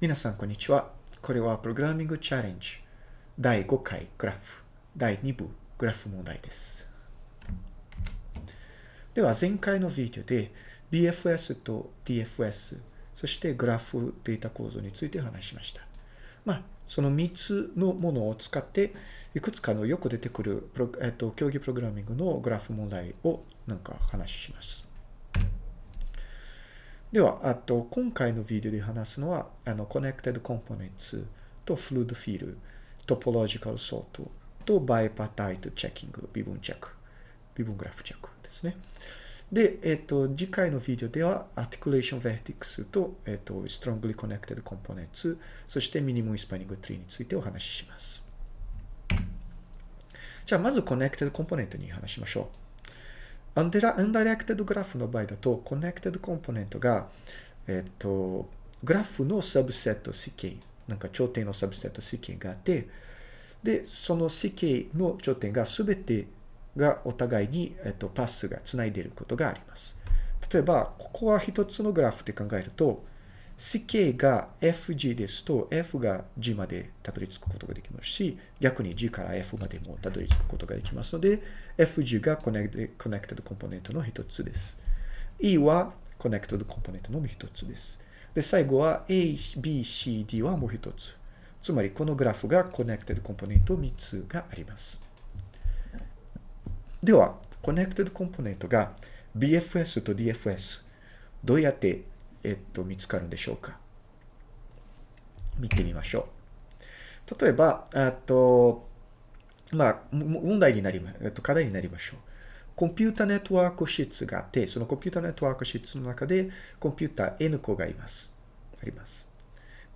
皆さん、こんにちは。これはプログラミングチャレンジ第5回グラフ第2部グラフ問題です。では、前回のビデオで BFS と DFS、そしてグラフデータ構造について話しました。まあ、その3つのものを使って、いくつかのよく出てくる、えっと、競技プログラミングのグラフ問題をなんか話します。では、あと、今回のビデオで話すのは、あの、Connected Components と Fluid Fill、Topological Sort と Bipartite Checking、微分チェック、微分グラフチェックですね。で、えっ、と、次回のビデオでは、Articulation Vertex と、えっ、と、Strongly Connected Components、そして Minimum Spanning Tree についてお話しします。じゃあ、まず Connected Component に話しましょう。undire、undirected graph の場合だと、 connected component が、えっと、グラフの subset CK、なんか頂点のサブセット CK があって、で、その CK の頂点が全てがお互いに、えっと、 path がつないでいることがあります。例えば、ここは一つのグラフで考えると、CK が FG ですと F が G までたどり着くことができますし、逆に G から F までもたどり着くことができますので、FG が connected component の一つです。E は connected component の一つです。で、最後は A、B、C、D はもう一つ。つまり、このグラフが connected component 3つがあります。では、 connected component が BFS と DFS、どうやってえっと、見つかるんでしょうか？見てみましょう。例えば、あと、まあ、問題になりま、えっと、課題になりましょう。コンピュータネットワーク室があって、そのコンピュータネットワーク室の中で、コンピュータ N 個がいます。あります。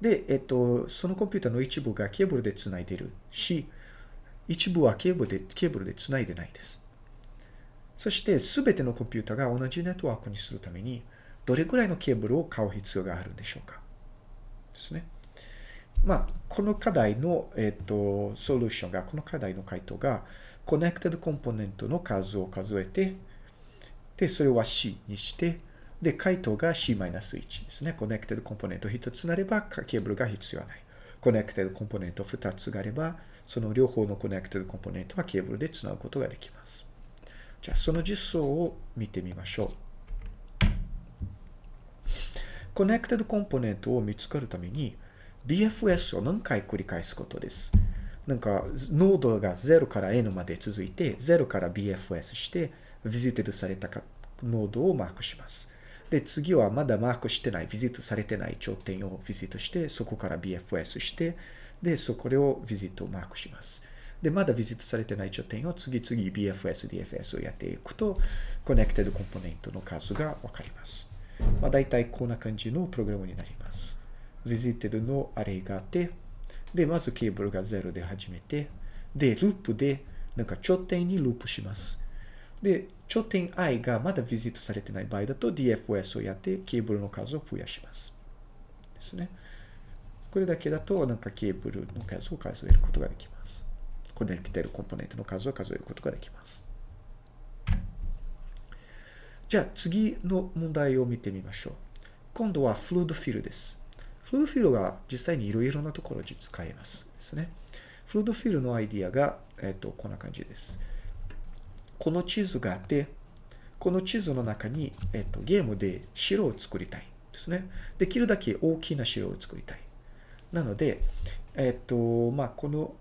で、えっと、そのコンピュータの一部がケーブルで繋いでるし、一部はケーブルで、ケーブルで繋いでないです。そして、すべてのコンピュータが同じネットワークにするために、どれくらいのケーブルを買う必要があるんでしょうか？ですね。まあ、この課題の、えっ、ー、と、ソリューションが、この課題の回答が、 connected component の数を数えて、で、それは C にして、で、回答が C-1 ですね。 connected component 1つなれば、ケーブルが必要はない。 connected component 2つがあれば、その両方の connected component はケーブルでつなぐことができます。じゃあ、その実装を見てみましょう。connected component を見つかるために BFS を何回繰り返すことです。なんか、ノードが0から N まで続いて、0から BFS して、 visited されたノードをマークします。で、次はまだマークしてない、 visit されてない頂点を visit して、そこから BFS して、で、そこを visit をマークします。で、まだ visit されてない頂点を次々 BFS、DFS をやっていくと、connected component の数がわかります。まあ、大体こんな感じのプログラムになります。visited のアレイがあって、で、まずケーブルが0で始めて、で、ループで、なんか頂点にループします。で、頂点 i がまだ visit されてない場合だと DFS をやってケーブルの数を増やします。ですね。これだけだと、なんかケーブルの数を数えることができます。コネクテるコンポーネントの数を数えることができます。じゃあ次の問題を見てみましょう。今度はフルードフィルです。フルードフィルは実際にいろいろなところで使えますですね。フルードフィルのアイディアが、えっ、と、こんな感じです。この地図があって、この地図の中に、えっ、と、ゲームで城を作りたいですね。できるだけ大きな城を作りたい。なので、えっ、と、まあ、この、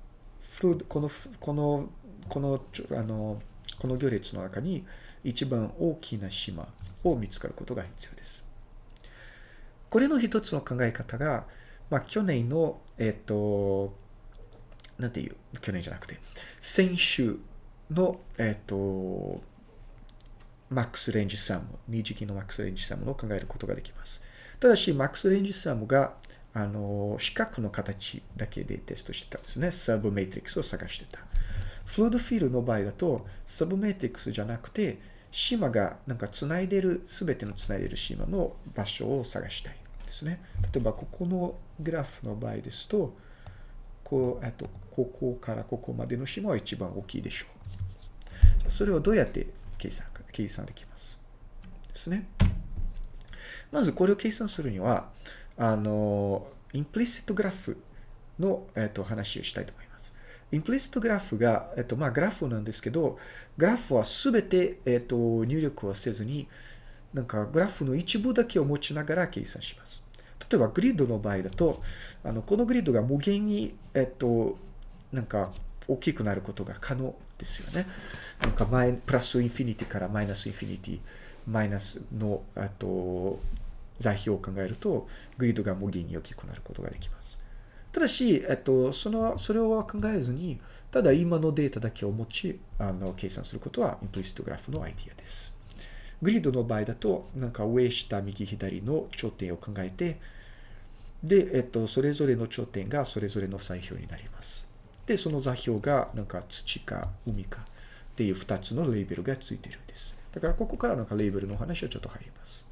フルード、この、この、この、あの、この行列の中に、一番大きな島を見つかることが必要です。これの一つの考え方が、まあ、去年の、えっ、と、なんていう、去年じゃなくて、先週の、えっ、と、マックスレンジサム、二次期のマックスレンジサムを考えることができます。ただし、マックスレンジサムが、あの、四角の形だけでテストしてたんですね。サブメイトリックスを探してた。フルードフィールの場合だと、サブメイトリックスじゃなくて、島がなんか繋いでる、すべての繋いでる島の場所を探したいですね。例えば、ここのグラフの場合ですと、こう、あと、ここからここまでの島は一番大きいでしょう。それをどうやって計算計算できますですね。まずこれを計算するには、あの、インプリシットグラフの、えっと、話をしたいと思います。インプリシットグラフが、えっと、まあ、グラフなんですけど、グラフはすべて、えっと、入力をせずに、なんかグラフの一部だけを持ちながら計算します。例えばグリッドの場合だと、あのこのグリッドが無限に、えっと、なんか大きくなることが可能ですよね。なんかマイ plus infinity から minus infinity、マイナスの、あと、座標を考えると、グリッドが無限に大きくなることができます。ただし、えっと、その、それを考えずに、ただ今のデータだけを持ち、あの、計算することは、 implicit graph のアイディアです。グリッドの場合だと、なんか上、下、右、左の頂点を考えて、で、えっと、それぞれの頂点がそれぞれの座標になります。で、その座標が、なんか土か海かっていう2つのレーベルがついてるんです。だからここからなんかレーベルの話はちょっと入ります。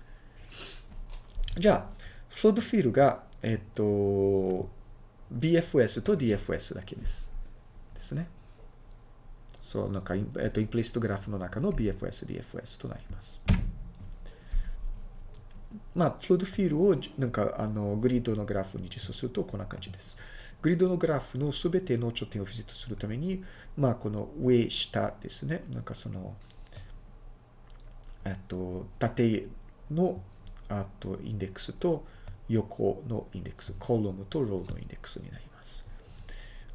じゃあ、フロードフィールが、えっと、BFS と DFS だけです。ですね。そう、なんか、えっと、インプリストグラフの中の BFS、DFS となります。まあ、フロードフィールを、なんか、あの、グリッドのグラフに実装するとこんな感じです。グリッドのグラフのすべての頂点をビジットするために、まあ、この上、下ですね。なんかその、えっと、縦の、あと、インデックスと、横のインデックス、コロムとローのインデックスになります。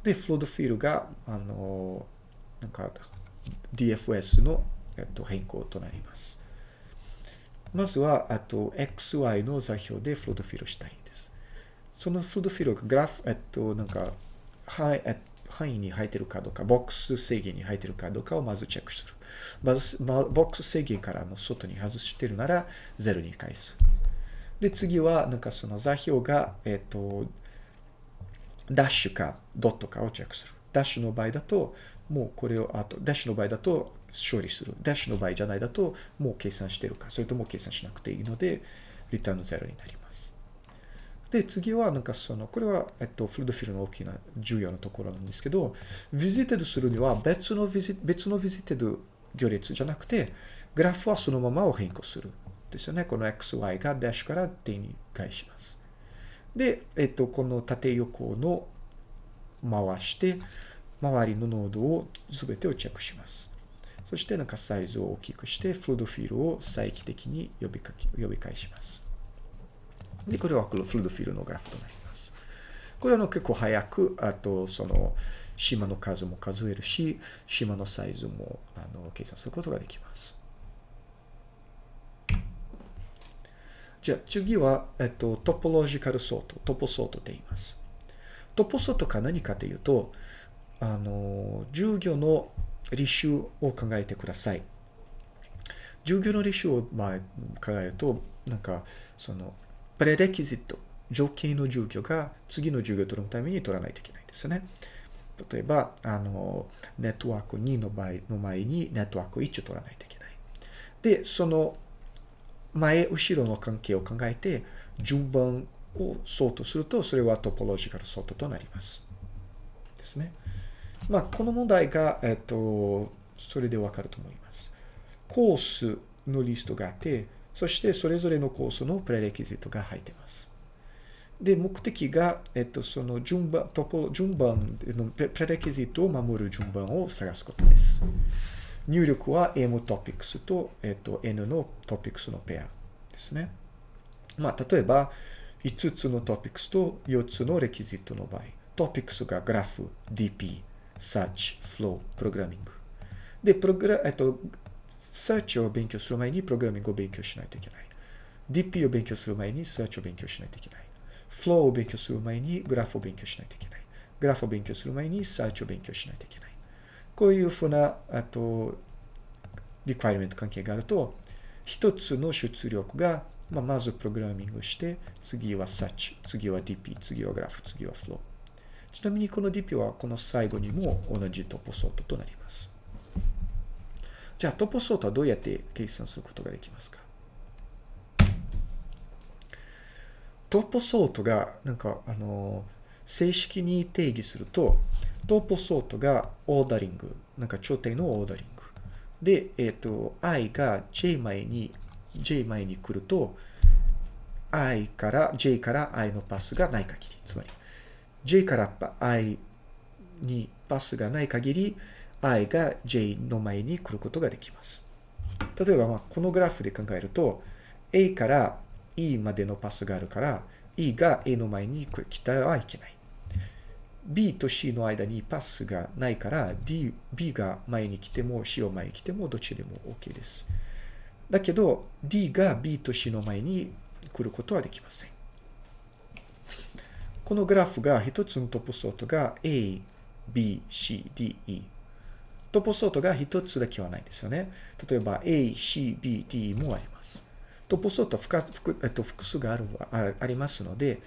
で、フロードフィールが、あの、なんか DFS の、えっと、変更となります。まずは、あと、XY の座標でフロードフィールしたいんです。そのフロードフィールがグラフ、えっと、なんか、範囲に入ってるかどうか、ボックス制限に入ってるかどうかをまずチェックする。まず、ボックス制限からの外に外してるなら、0に返す。で、次は、なんかその座標が、えっと、ダッシュかドットかをチェックする。ダッシュの場合だと、もうこれを、あと、ダッシュの場合だと処理する。ダッシュの場合じゃないだと、もう計算してるか、それとも計算しなくていいので、 return zero になります。で、次は、なんかその、これは、えっと、 flood fill の大きな重要なところなんですけど、 visited するには別の visi、別の visited 行列じゃなくて、グラフはそのままを変更する。ですよね。この xy がダッシュから点に変えます。で、えっと、この縦横の回して、周りのノードを全てをチェックします。そしてなんかサイズを大きくして、フルードフィールを再帰的に呼びかけ呼び返します。で、これはこのフルードフィールのグラフとなります。これは結構早く、あと、その、島の数も数えるし、島のサイズもあの計算することができます。じゃあ次は、えっと、トポロジカルソート、トポソートと言います。トポソートか何かというと、あの、従業の履修を考えてください。従業の履修を、まあ、考えると、なんか、その、プレレキジット、条件の従業が次の授業を取るために取らないといけないんですね。例えば、あの、ネットワーク2の場合の前にネットワーク1を取らないといけない。で、その前、後ろの関係を考えて、順番をソートすると、それはトポロジカルソートとなります。ですね。まあ、この問題が、えっと、それでわかると思います。コースのリストがあって、そしてそれぞれのコースのプレレキジットが入っています。で、目的が、えっと、その順番、トポ、順番のプレレキジットを守る順番を探すことです。入力は M トピックスと、えっと、N のトピックスのペアですね。まあ、例えば、5つのトピックスと4つのレキジットの場合、トピックスがグラフ、DP、Search、Flow、プログラミング。で、プログラ、えっと、Search を勉強する前にプログラミングを勉強しないといけない。DP を勉強する前に Search を勉強しないといけない。Flow を勉強する前にグラフを勉強しないといけない。グラフを勉強する前に Search を勉強しないといけない。こういうふうな、あと、リクワイメント関係があると、一つの出力が、まあ、まずプログラミングして、次は Search、次は DP、次はグラフ、次は Flow。ちなみにこの DP はこの最後にも同じトポソートとなります。じゃあトポソートはどうやって計算することができますか？トポソートが、なんか、あの、正式に定義すると、トーポソートがオーダリング、なんか頂点のオーダリング。で、えっ、ー、と、i が j 前に、j 前に来ると、i から、j から i のパスがない限り、つまり、j から i にパスがない限り、i が j の前に来ることができます。例えば、まあ、このグラフで考えると、a から e までのパスがあるから、e が a の前に来たらいけない。B と c の間にパスがないから、d、b が前に来ても c を前に来てもどっちでも OK です。だけど、d が b と c の前に来ることはできません。このグラフが一つのトップソートが a, b, c, d, e。トップソートが一つだけはないんですよね。例えば a, c, b, d もあります。トップソートは複,、えっと、複数があるありますので、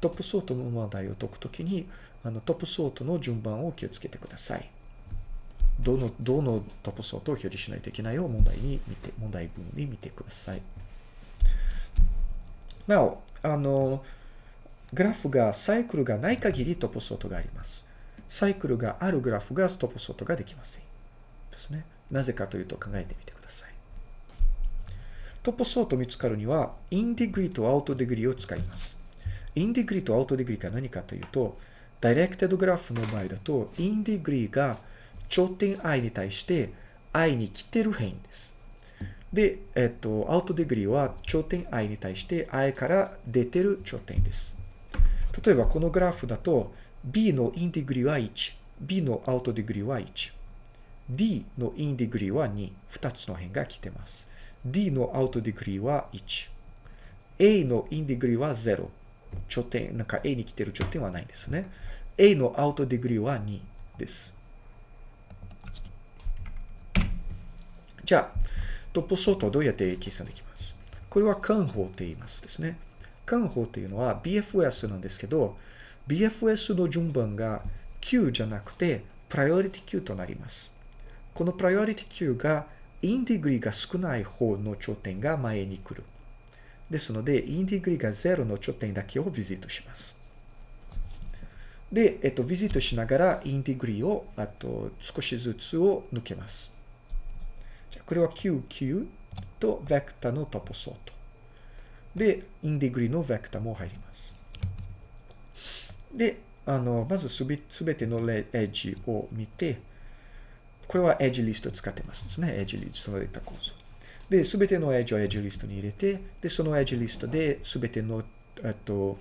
トップソートの問題を解くときに、あのトップソートの順番を気をつけてください。どの、どのトップソートを表示しないといけないを問題に見て、問題文に見てください。なお、あの、グラフがサイクルがない限りトップソートがあります。サイクルがあるグラフがトップソートができません。ですね。なぜかというと考えてみてください。 topsort 見つかるには、 in-degree と out-degree を使います。 in-degree と out-degree が何かというと、 directed graph の場合だと、 in-degree が頂点 i に対して i に来てる辺です。で、えっと、 out-degree は頂点 i に対して i から出てる頂点です。例えばこのグラフだと b のインディグリは1、b のアウトディグリーは1、d のインディグリは2、2つの辺が来てます。d のアウトディグリーは1、a のインディグリは0、頂点、なんか a に来てる頂点はないんですね。A のアウトディグリーは2です。じゃあ、 topsort はどうやって計算できます？これは Kahn 法って言いますですね。Kahn 法っていうのは BFS なんですけど、BFS の順番が queue じゃなくて、 priority queue となります。このプライオリティ Q がインディグリーが少ない方の頂点が前に来る。ですので、 in-degree が0の頂点だけを visit します。で、えっと、 visit しながら in-degree を、あと、少しずつを抜けます。じゃこれは QQ とベクタのトポソート。で、インディグリのベクタも入ります。で、あの、まずすべてのエッジを見て、これはエッジリスト使ってますですね。エッジリストのデータ構造。で、すべてのエッジをエッジリストに入れて、で、そのエッジリストですべての、えっと、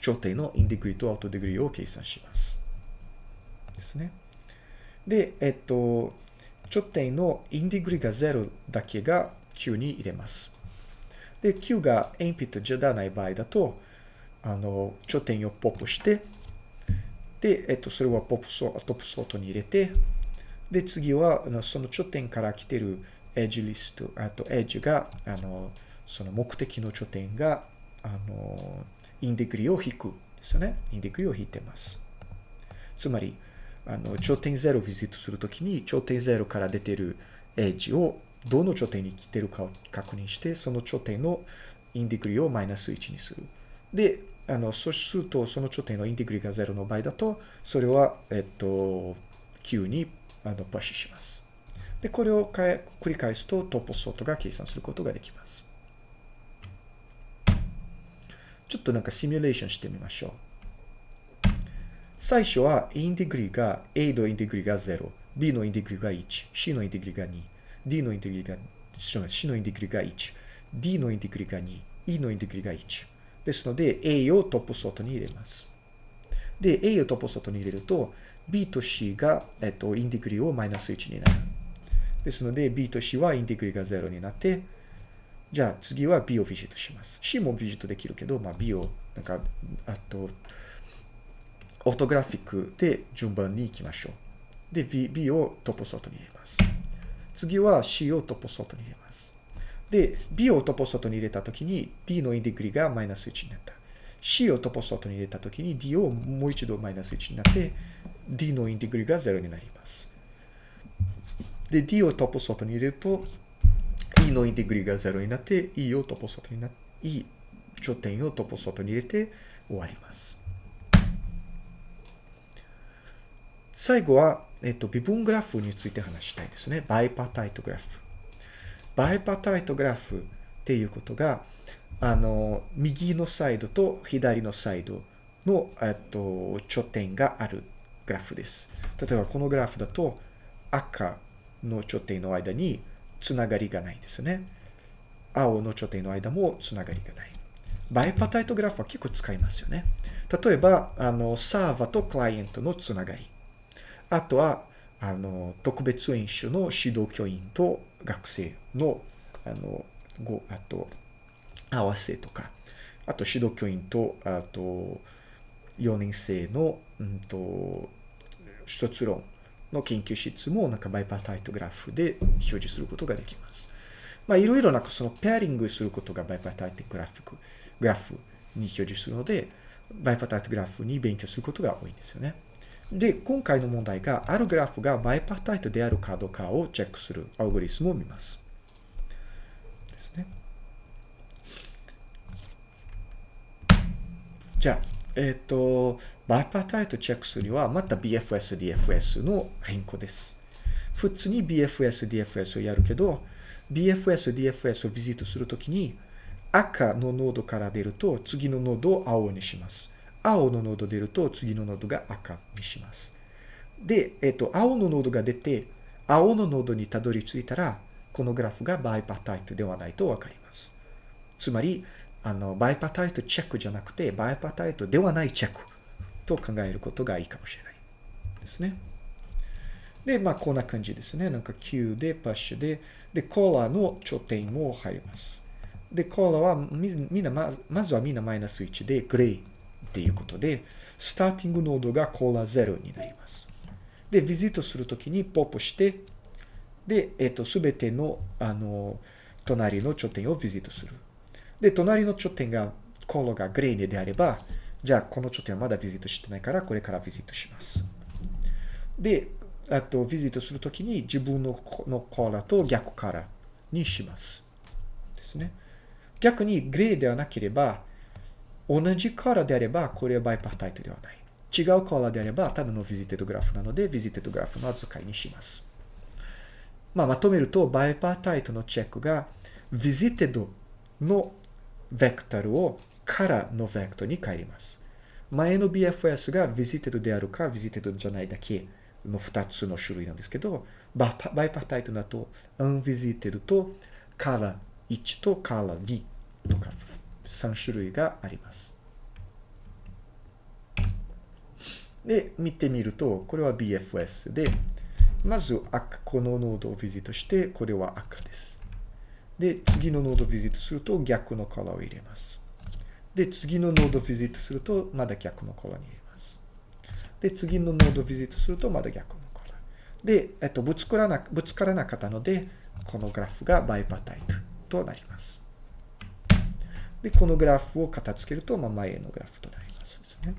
頂点のインディグリとアウトディグリを計算します。ですね。で、えっと、頂点のインディグリが0だけが Q に入れます。で、Q が鉛筆じゃない場合だと、あの、頂点をポップして、で、えっと、それはポップソトップソートに入れて、で、次は、その頂点から来てるエッジリスト、あと、エッジが、あの、その目的の頂点が、あの、インディグリを引くですよね。インディグリを引いてます。つまり、あの、頂点0をビジットするときに、頂点0から出てるエッジをどの頂点に来てるかを確認して、その頂点のインディグリをマイナス1にする。で、あの、そうすると、その頂点のインディグリが0の場合だと、それは、えっと、9にあのプッシュします。で、これを繰り返すと、トップソートが計算することができます。ちょっとなんかシミュレーションしてみましょう。最初は in-degree が A の in-degree が0、B のインディグリが1、C の in-degree が2、D の in-degree が、C の in-degree が1、D の in-degree が2、E のインディグリが1。ですので、A を topsort に入れます。で、A を topsort に入れると、B と C が、えっと、 in-degree をマイナス1になる。ですので、B と C はインディグリが0になって、じゃあ次は B をビジットします。C もビジットできるけど、まあ、B を、なんか、あと、オートグラフィックで順番に行きましょう。で、B, B をトップソートに入れます。次は C をトップソートに入れます。で、B をトップソートに入れたときに D のインデグリがマイナス1になった。C をトップソートに入れたときに D をもう一度マイナス1になって、D のインデグリが0になります。で、D をトップソートに入れると、E のインテグリが0になって、E をトポソートになって、E 頂点をトポソートに入れて終わります。最後は、えっと、微分グラフについて話したいですね。バイパタイトグラフ。バイパタイトグラフっていうことが、あの、右のサイドと左のサイドの、えっと、頂点があるグラフです。例えばこのグラフだと赤の頂点の間につながりがないんですね。青の頂点の間もつながりがない。バイパタイトグラフは結構使いますよね。例えば、あの、サーバーとクライアントのつながり。あとは、あの、特別演習の指導教員と学生の、あの、ご、あと、合わせとか、あと指導教員と、あと、4年生の、うんと、卒論の研究室もなんかバイパタイトグラフで表示することができます。まあ、いろいろなんかそのペアリングすることがバイパタイトグラフグラフに表示するので、バイパタイトグラフに勉強することが多いんですよね。で、今回の問題が、あるグラフがバイパタイトであるかどうかをチェックするアルゴリスムを見ます。ですね。じゃあ、えっ、ー、と、 bipartite チェックするには、また BFS、DFS の変更です。普通に BFS、DFS をやるけど、BFS、DFS をビジットするときに、赤のノードから出ると、次のノードを青にします。青のノード出ると、次のノードが赤にします。で、えっ、と、青のノードが出て、青のノードにたどり着いたら、このグラフが bipartite ではないとわかります。つまり、あの、バイパータイトチェックじゃなくて、バイパータイトではないチェックと考えることがいいかもしれないですね。で、まあ、こんな感じですね。なんか Q で、パッシュで、で、コーラの頂点も入ります。で、コーラはみんな、まずはみんなマイナス1で、グレーっていうことで、スターティングノードがコーラ0になります。で、ビジットするときにポップして、で、えっ、ー、と、すべての、あの、隣の頂点をビジットする。で、隣の頂点が、コーラがグレーであれば、じゃあ、この頂点はまだビジットしてないから、これからビジットします。で、あと、ビジットするときに自分ののコーラと逆からにします。ですね。逆にグレーではなければ、同じカラーであれば、これはバイパータイトではない。違うカラーであれば、ただのビジテッドグラフなので、ビジテッドグラフの扱いにします。まあ、まとめると、 bipartite のチェックが、 visited の vector をカラーの vector に変えます。前の BFS が visited であるか、 visited じゃないだけの2つの種類なんですけど、 bipartite だと、 unvisited とカラー1とカラー2とか3種類があります。で、見てみると、これは BFS で、まず赤、このノードを visit して、これは赤です。で、次のノードを visit すると逆のカラーを入れます。で、次のノードを visit すると、まだ逆のカラーに入れます。で、次のノードを visit すると、まだ逆のカラー。で、えっと、ぶつからな、ぶつからなかったので、このグラフがバイパータイプとなります。で、このグラフを片付けると、まあ、前のグラフとなりますですね。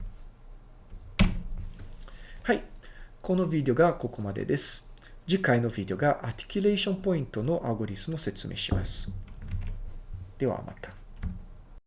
はい。このビデオがここまでです。次回のビデオが articulation point の algorithm を説明します。ではまた。